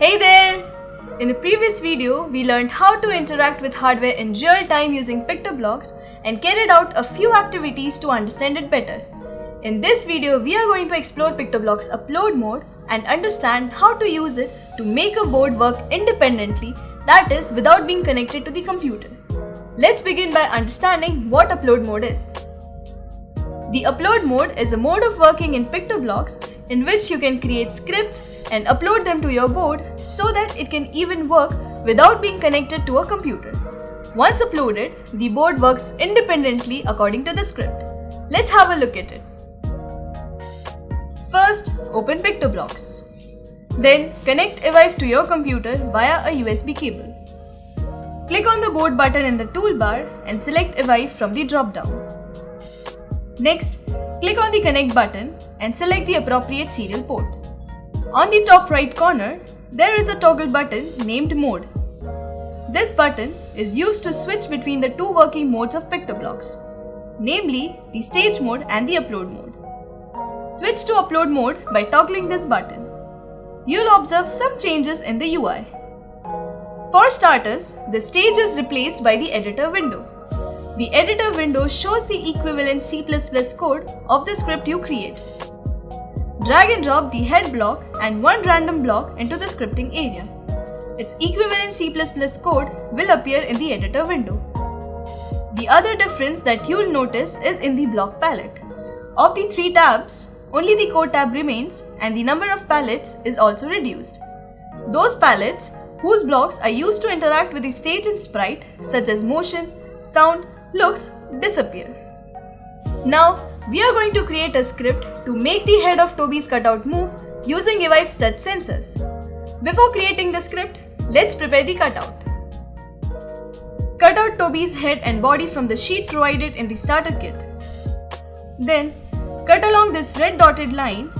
Hey there! In the previous video, we learned how to interact with hardware in real time using PictoBlox and carried out a few activities to understand it better. In this video, we are going to explore PictoBlox's upload mode and understand how to use it to make a board work independently, that is, without being connected to the computer. Let's begin by understanding what upload mode is. The upload mode is a mode of working in PictoBlox in which you can create scripts and upload them to your board so that it can even work without being connected to a computer. Once uploaded, the board works independently according to the script. Let's have a look at it. First, open PictoBlox. Then connect Evive to your computer via a USB cable. Click on the board button in the toolbar and select Evive from the drop-down. Next, click on the connect button and select the appropriate serial port. On the top right corner, there is a toggle button named mode. This button is used to switch between the two working modes of PictoBlox, namely the stage mode and the upload mode. Switch to upload mode by toggling this button. You'll observe some changes in the UI. For starters, the stage is replaced by the editor window. The editor window shows the equivalent C++ code of the script you create. Drag and drop the head block and one random block into the scripting area. Its equivalent C++ code will appear in the editor window. The other difference that you'll notice is in the block palette. Of the three tabs, only the code tab remains and the number of palettes is also reduced. Those palettes, whose blocks are used to interact with the stage and sprite, such as motion, sound, looks disappear. Now, we are going to create a script to make the head of Toby's cutout move using Evive's touch sensors. Before creating the script, let's prepare the cutout. Cut out Toby's head and body from the sheet provided in the starter kit. Then, cut along this red dotted line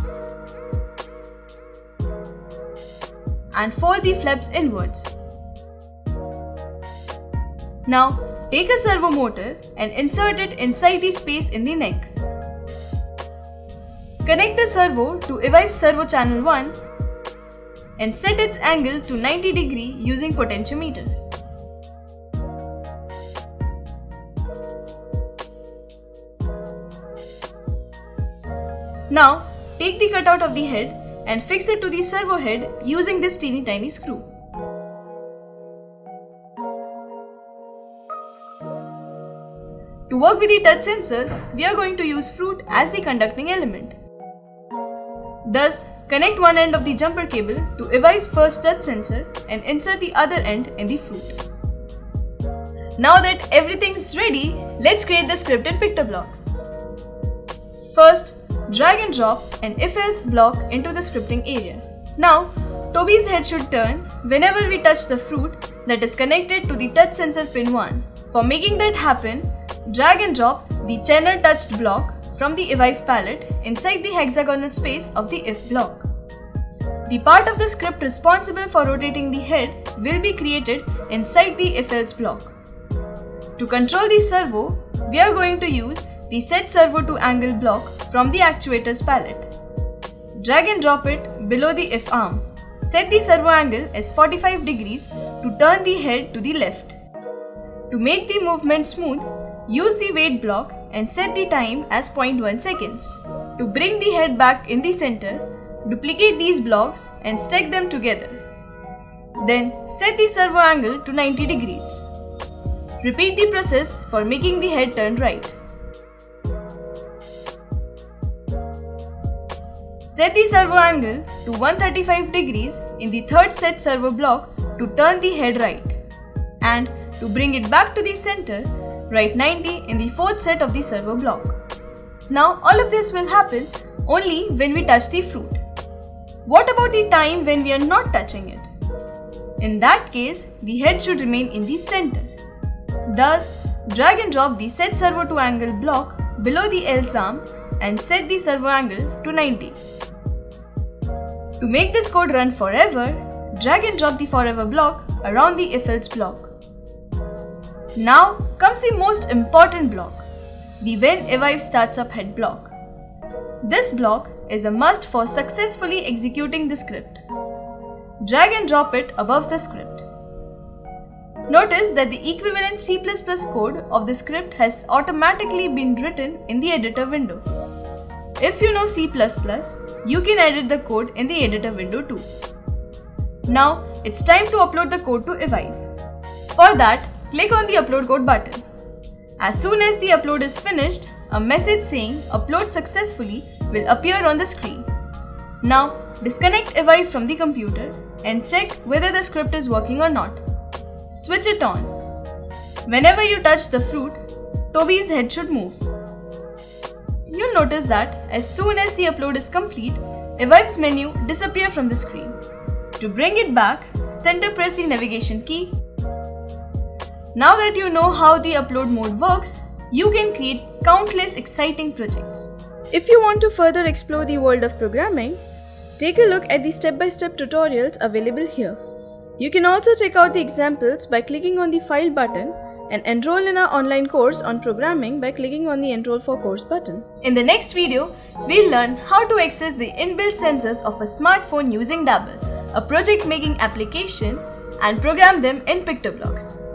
and fold the flaps inwards. Now, Take a servo motor and insert it inside the space in the neck. Connect the servo to Evive servo channel 1 and set its angle to 90 degree using potentiometer. Now, take the cutout of the head and fix it to the servo head using this teeny tiny screw. Work with the touch sensors, we are going to use fruit as the conducting element. Thus, connect one end of the jumper cable to Evive's first touch sensor and insert the other end in the fruit. Now that everything is ready, let's create the script in PictoBlox. First, drag and drop an if-else block into the scripting area. Now, Toby's head should turn whenever we touch the fruit that is connected to the touch sensor pin 1. For making that happen, Drag and drop the channel touched block from the Evive palette inside the hexagonal space of the if block. The part of the script responsible for rotating the head will be created inside the if else block. To control the servo, we are going to use the set servo to angle block from the actuator's palette. Drag and drop it below the if arm. Set the servo angle as 45 degrees to turn the head to the left. To make the movement smooth, Use the wait block and set the time as 0.1 seconds. To bring the head back in the center, duplicate these blocks and stack them together. Then set the servo angle to 90 degrees. Repeat the process for making the head turn right. Set the servo angle to 135 degrees in the third set servo block to turn the head right. And to bring it back to the center, write 90 in the fourth set of the servo block. Now all of this will happen only when we touch the fruit. What about the time when we are not touching it? In that case, the head should remain in the center. Thus, drag and drop the set servo to angle block below the else arm and set the servo angle to 90. To make this code run forever, drag and drop the forever block around the if else block. Now comes the most important block, the when Evive starts up head block. This block is a must for successfully executing the script. Drag and drop it above the script. Notice that the equivalent C++ code of the script has automatically been written in the editor window. If you know C++, you can edit the code in the editor window too. Now, it's time to upload the code to Evive. For that, click on the upload code button. As soon as the upload is finished, a message saying upload successfully will appear on the screen. Now, disconnect Evive from the computer and check whether the script is working or not. Switch it on. Whenever you touch the fruit, Toby's head should move. You'll notice that as soon as the upload is complete, Evive's menu disappear from the screen. To bring it back, center press the navigation key. Now that you know how the upload mode works, you can create countless exciting projects. If you want to further explore the world of programming, take a look at the step-by-step -step tutorials available here. You can also check out the examples by clicking on the File button and enroll in our online course on programming by clicking on the Enroll for Course button. In the next video, we'll learn how to access the inbuilt sensors of a smartphone using Dabble, a project making application, and program them in PictoBlox.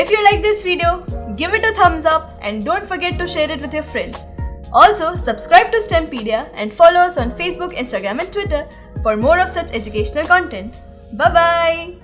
If you like this video, give it a thumbs up and don't forget to share it with your friends. Also, subscribe to STEMpedia and follow us on Facebook, Instagram and Twitter for more of such educational content. Bye-bye!